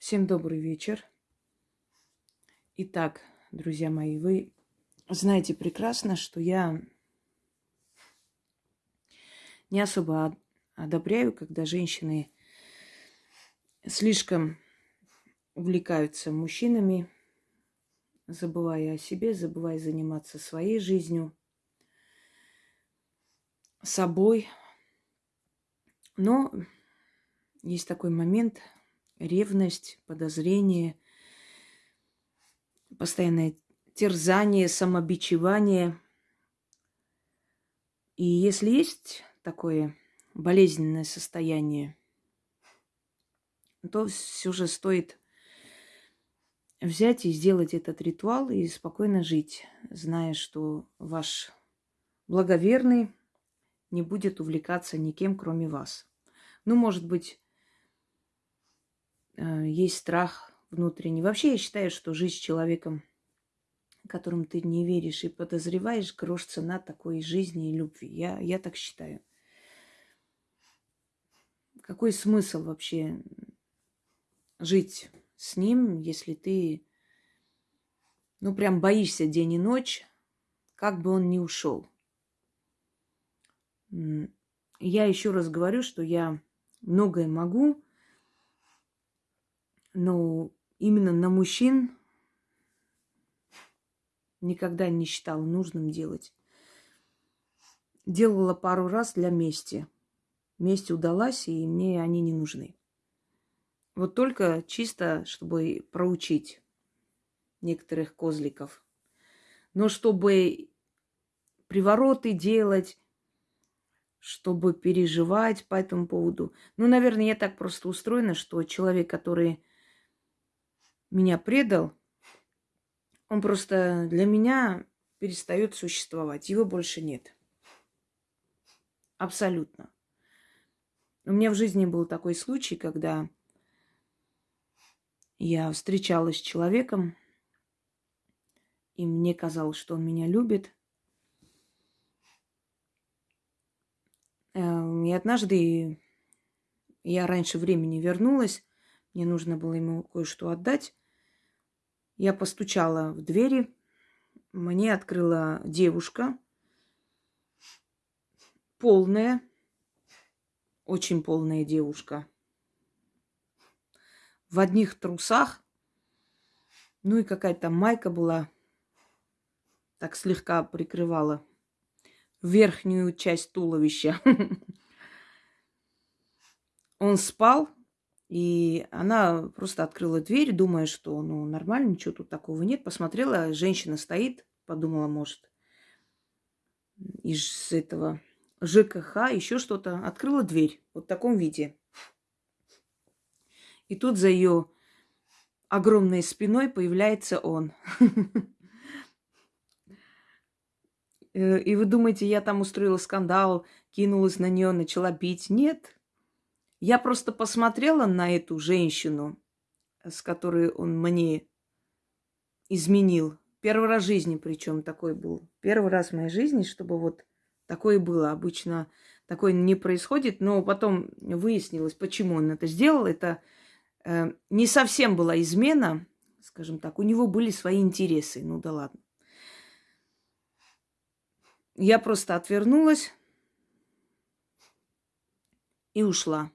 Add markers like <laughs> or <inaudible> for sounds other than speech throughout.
Всем добрый вечер. Итак, друзья мои, вы знаете прекрасно, что я не особо одобряю, когда женщины слишком увлекаются мужчинами, забывая о себе, забывая заниматься своей жизнью, собой. Но есть такой момент – ревность, подозрение, постоянное терзание, самобичевание. И если есть такое болезненное состояние, то все же стоит взять и сделать этот ритуал и спокойно жить, зная, что ваш благоверный не будет увлекаться никем, кроме вас. Ну, может быть, есть страх внутренний. Вообще я считаю, что жизнь с человеком, которым ты не веришь и подозреваешь, грош цена такой жизни и любви. Я, я так считаю. Какой смысл вообще жить с ним, если ты, ну, прям боишься день и ночь, как бы он ни ушел. Я еще раз говорю, что я многое могу, но именно на мужчин никогда не считала нужным делать. Делала пару раз для мести. Месть удалась, и мне они не нужны. Вот только чисто, чтобы проучить некоторых козликов. Но чтобы привороты делать, чтобы переживать по этому поводу. Ну, наверное, я так просто устроена, что человек, который меня предал, он просто для меня перестает существовать. Его больше нет. Абсолютно. У меня в жизни был такой случай, когда я встречалась с человеком, и мне казалось, что он меня любит. Эм, и однажды я раньше времени вернулась, мне нужно было ему кое-что отдать. Я постучала в двери. Мне открыла девушка. Полная. Очень полная девушка. В одних трусах. Ну и какая-то майка была. Так слегка прикрывала верхнюю часть туловища. <laughs> Он спал, и она просто открыла дверь, думая, что ну нормально, ничего тут такого нет. Посмотрела, женщина стоит, подумала, может, из этого ЖКХ, еще что-то. Открыла дверь вот в таком виде. И тут за ее огромной спиной появляется он. <laughs> Э, и вы думаете, я там устроила скандал, кинулась на нее, начала бить? Нет, я просто посмотрела на эту женщину, с которой он мне изменил. Первый раз в жизни причем такой был. Первый раз в моей жизни, чтобы вот такое было. Обычно такое не происходит, но потом выяснилось, почему он это сделал. Это э, не совсем была измена, скажем так. У него были свои интересы. Ну да ладно. Я просто отвернулась и ушла.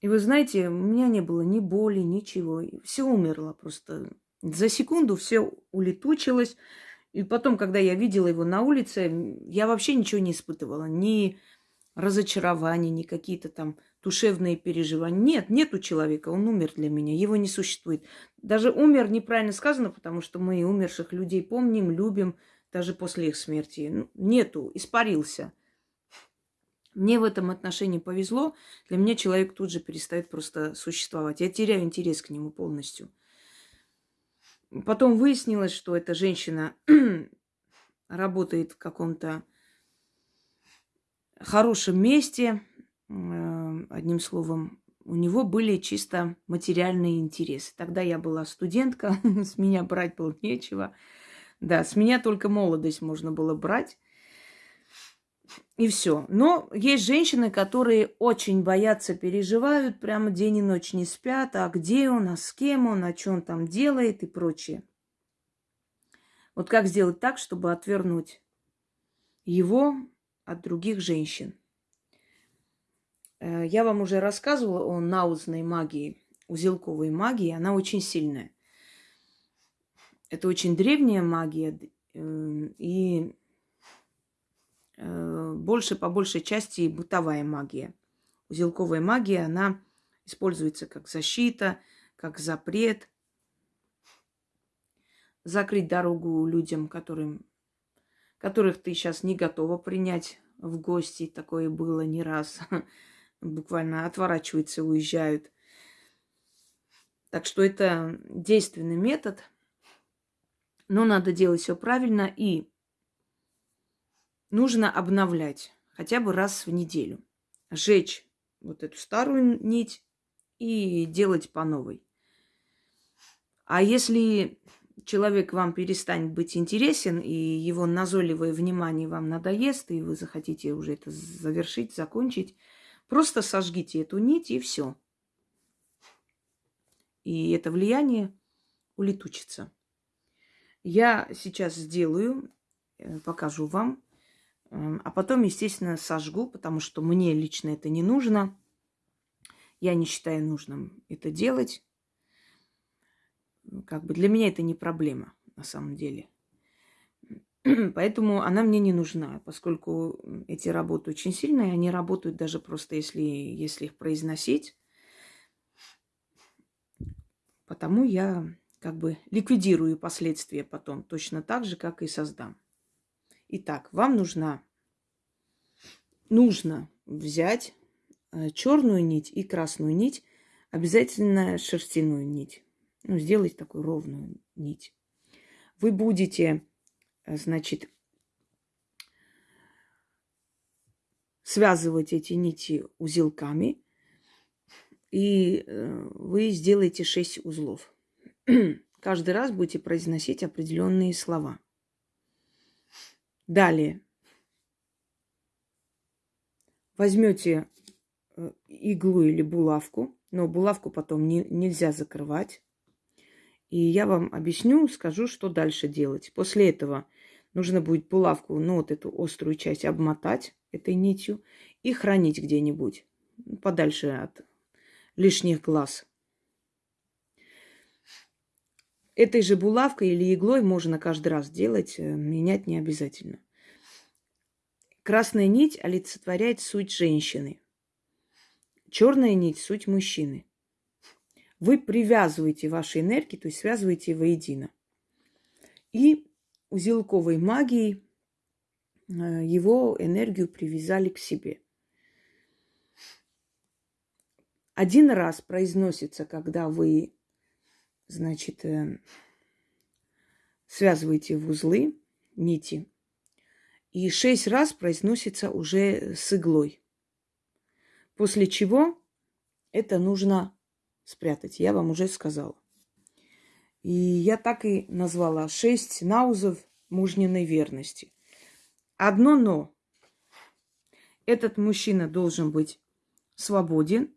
И вы знаете, у меня не было ни боли, ничего. Все умерло просто. За секунду все улетучилось. И потом, когда я видела его на улице, я вообще ничего не испытывала. Ни разочарования, ни какие-то там душевные переживания. Нет, нет у человека, он умер для меня, его не существует. Даже умер неправильно сказано, потому что мы умерших людей помним, любим, даже после их смерти. Нету, испарился. Мне в этом отношении повезло. Для меня человек тут же перестает просто существовать. Я теряю интерес к нему полностью. Потом выяснилось, что эта женщина <clears throat> работает в каком-то хорошем месте. Э, одним словом, у него были чисто материальные интересы. Тогда я была студентка, <laughs> с меня брать было нечего. Да, с меня только молодость можно было брать. И все. Но есть женщины, которые очень боятся, переживают, прямо день и ночь не спят, а где он, а с кем он, а что он там делает и прочее. Вот как сделать так, чтобы отвернуть его от других женщин? Э, я вам уже рассказывала о наузной магии, узелковой магии. Она очень сильная. Это очень древняя магия. Э, и больше, по большей части, бытовая магия. Узелковая магия, она используется как защита, как запрет. Закрыть дорогу людям, которым, которых ты сейчас не готова принять в гости. Такое было не раз. <laughs> Буквально отворачиваются, уезжают. Так что это действенный метод. Но надо делать все правильно и нужно обновлять хотя бы раз в неделю. Жечь вот эту старую нить и делать по новой. А если человек вам перестанет быть интересен, и его назойливое внимание вам надоест, и вы захотите уже это завершить, закончить, просто сожгите эту нить, и все. И это влияние улетучится. Я сейчас сделаю, э, покажу вам, а потом, естественно, сожгу, потому что мне лично это не нужно. Я не считаю нужным это делать. Как бы для меня это не проблема на самом деле. <clears throat> Поэтому она мне не нужна, поскольку эти работы очень сильные, они работают даже просто если, если их произносить. Потому я как бы ликвидирую последствия потом, точно так же, как и создам. Итак, вам нужна, нужно взять э, черную нить и красную нить, обязательно шерстяную нить. Ну, сделать такую ровную нить. Вы будете, э, значит, связывать эти нити узелками, и э, вы сделаете 6 узлов. <clears throat> Каждый раз будете произносить определенные слова – Далее. Возьмете э, иглу или булавку, но булавку потом не, нельзя закрывать. И я вам объясню, скажу, что дальше делать. После этого нужно будет булавку, ну вот эту острую часть обмотать этой нитью и хранить где-нибудь подальше от лишних глаз. Этой же булавкой или иглой можно каждый раз делать, э, менять не обязательно. Красная нить олицетворяет суть женщины. Черная нить – суть мужчины. Вы привязываете ваши энергии, то есть связываете воедино. И узелковой магией э, его энергию привязали к себе. Один раз произносится, когда вы значит, э, связываете в узлы нити. И шесть раз произносится уже с иглой. После чего это нужно спрятать. Я вам уже сказала. И я так и назвала шесть наузов мужниной верности. Одно но. Этот мужчина должен быть свободен,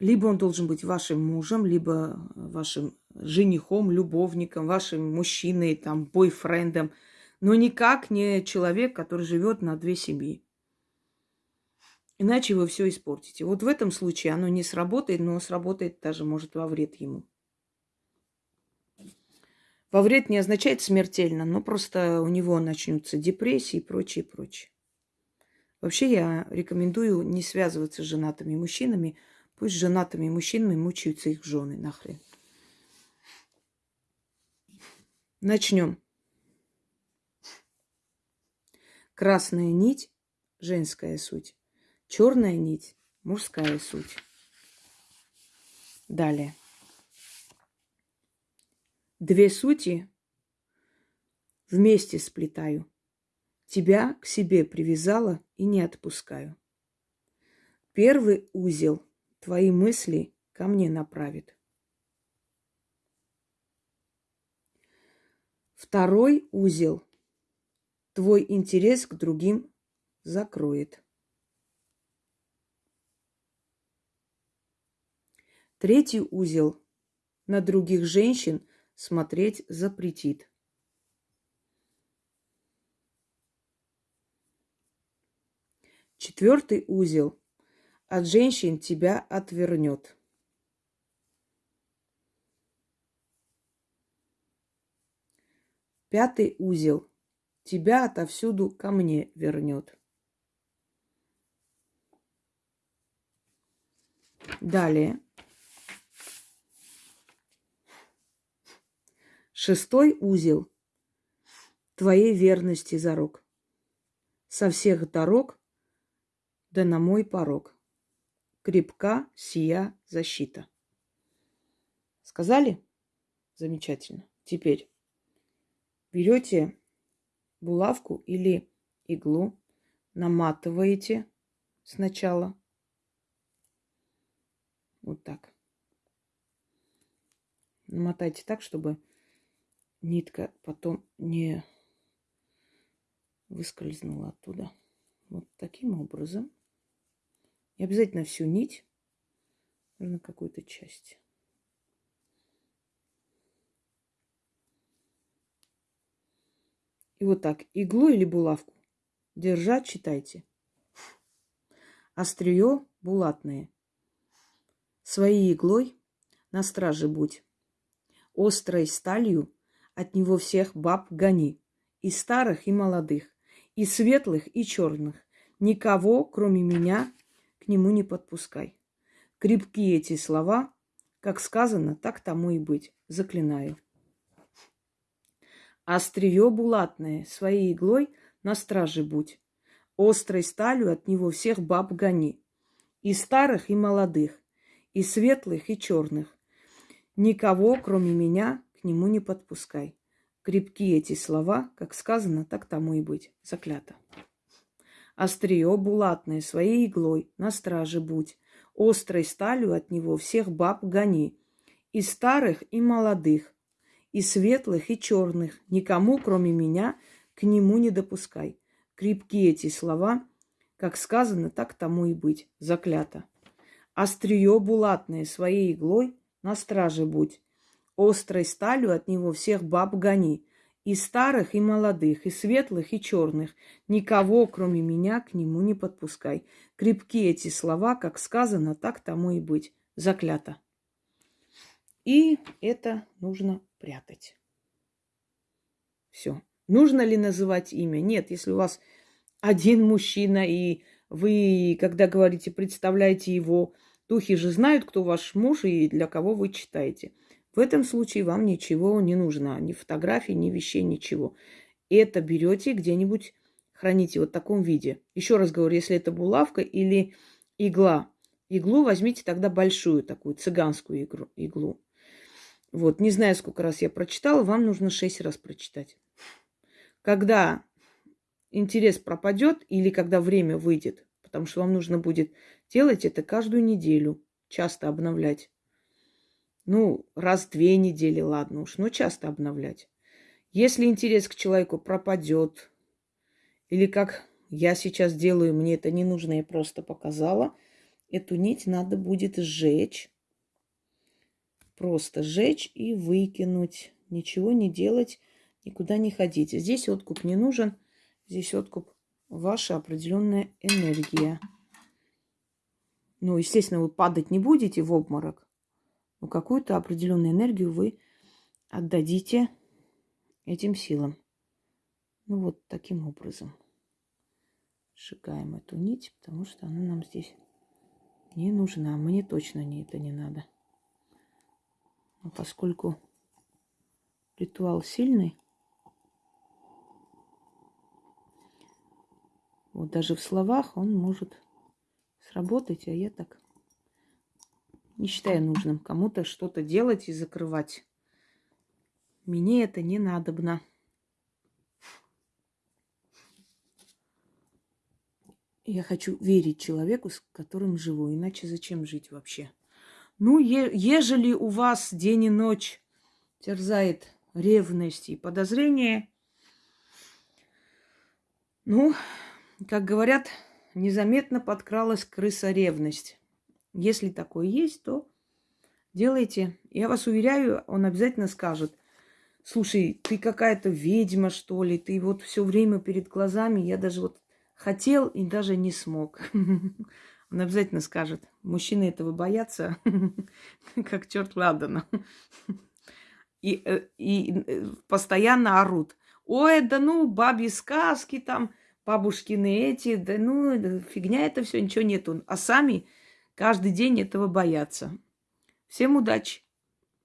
либо он должен быть вашим мужем, либо вашим женихом, любовником, вашим мужчиной, там, бойфрендом, но никак не человек, который живет на две семьи. Иначе вы все испортите. Вот в этом случае оно не сработает, но сработает даже, может, во вред ему. Во вред не означает смертельно, но просто у него начнутся депрессии и прочее, прочее. Вообще я рекомендую не связываться с женатыми мужчинами, Пусть женатыми мужчинами мучаются их жены нахрен. Начнем. Красная нить – женская суть. Черная нить – мужская суть. Далее. Две сути вместе сплетаю. Тебя к себе привязала и не отпускаю. Первый узел твои мысли ко мне направит. Второй узел твой интерес к другим закроет. Третий узел на других женщин смотреть запретит. Четвертый узел от женщин тебя отвернет. Пятый узел тебя отовсюду ко мне вернет. Далее. Шестой узел твоей верности зарок. Со всех дорог да на мой порог. Крепка сия защита. Сказали? Замечательно. Теперь берете булавку или иглу, наматываете сначала. Вот так. Намотайте так, чтобы нитка потом не выскользнула оттуда. Вот таким образом. И обязательно всю нить, нужно какую-то часть. И вот так, иглу или булавку держать, читайте. Острие булатное. Своей иглой на страже будь. Острой сталью от него всех баб гони, и старых, и молодых, и светлых, и черных. Никого, кроме меня, к нему не подпускай. Крепкие эти слова, как сказано, так тому и быть. Заклинаю. Острие булатное, своей иглой на страже будь. Острой сталью от него всех баб гони. И старых, и молодых, и светлых, и черных. Никого, кроме меня, к нему не подпускай. Крепки эти слова, как сказано, так тому и быть. Заклято. Острие булатное своей иглой на страже будь. Острой сталью от него всех баб гони. И старых, и молодых, и светлых, и черных. Никому, кроме меня, к нему не допускай. Крепки эти слова, как сказано, так тому и быть. Заклято. Острие булатное своей иглой на страже будь острой сталью от него всех баб гони, и старых, и молодых, и светлых, и черных. Никого, кроме меня, к нему не подпускай. Крепки эти слова, как сказано, так тому и быть. Заклято. И это нужно прятать. Все. Нужно ли называть имя? Нет, если у вас один мужчина, и вы, когда говорите, представляете его, духи же знают, кто ваш муж и для кого вы читаете. В этом случае вам ничего не нужно, ни фотографий, ни вещей, ничего. Это берете где-нибудь, храните вот в таком виде. Еще раз говорю, если это булавка или игла, иглу возьмите тогда большую такую цыганскую игру, иглу. Вот, не знаю, сколько раз я прочитала, вам нужно шесть раз прочитать. Когда интерес пропадет или когда время выйдет, потому что вам нужно будет делать это каждую неделю, часто обновлять. Ну, раз в две недели, ладно уж, но часто обновлять. Если интерес к человеку пропадет, или как я сейчас делаю, мне это не нужно, я просто показала, эту нить надо будет сжечь. Просто сжечь и выкинуть. Ничего не делать, никуда не ходить. Здесь откуп не нужен, здесь откуп ваша определенная энергия. Ну, естественно, вы падать не будете в обморок но ну, какую-то определенную энергию вы отдадите этим силам. Ну вот таким образом. Сжигаем эту нить, потому что она нам здесь не нужна. Мне точно не это не надо. Но поскольку ритуал сильный, вот даже в словах он может сработать, а я так не считаю нужным кому-то что-то делать и закрывать. Мне это не надобно. Я хочу верить человеку, с которым живу, иначе зачем жить вообще? Ну, е- ежели у вас день и ночь терзает ревность и подозрение, Ну, как говорят, незаметно подкралась крыса ревность. Если такое есть, то делайте. Я вас уверяю, он обязательно скажет, слушай, ты какая-то ведьма, что ли, ты вот все время перед глазами, я даже вот хотел и даже не смог. <laughs> Он обязательно скажет, мужчины этого боятся, <laughs> как черт ладана. <laughs> И, э, и э, постоянно орут. Ой, да ну, бабьи сказки там, бабушкины эти, да ну, фигня это все, ничего нету. А сами каждый день этого боятся. Всем удачи!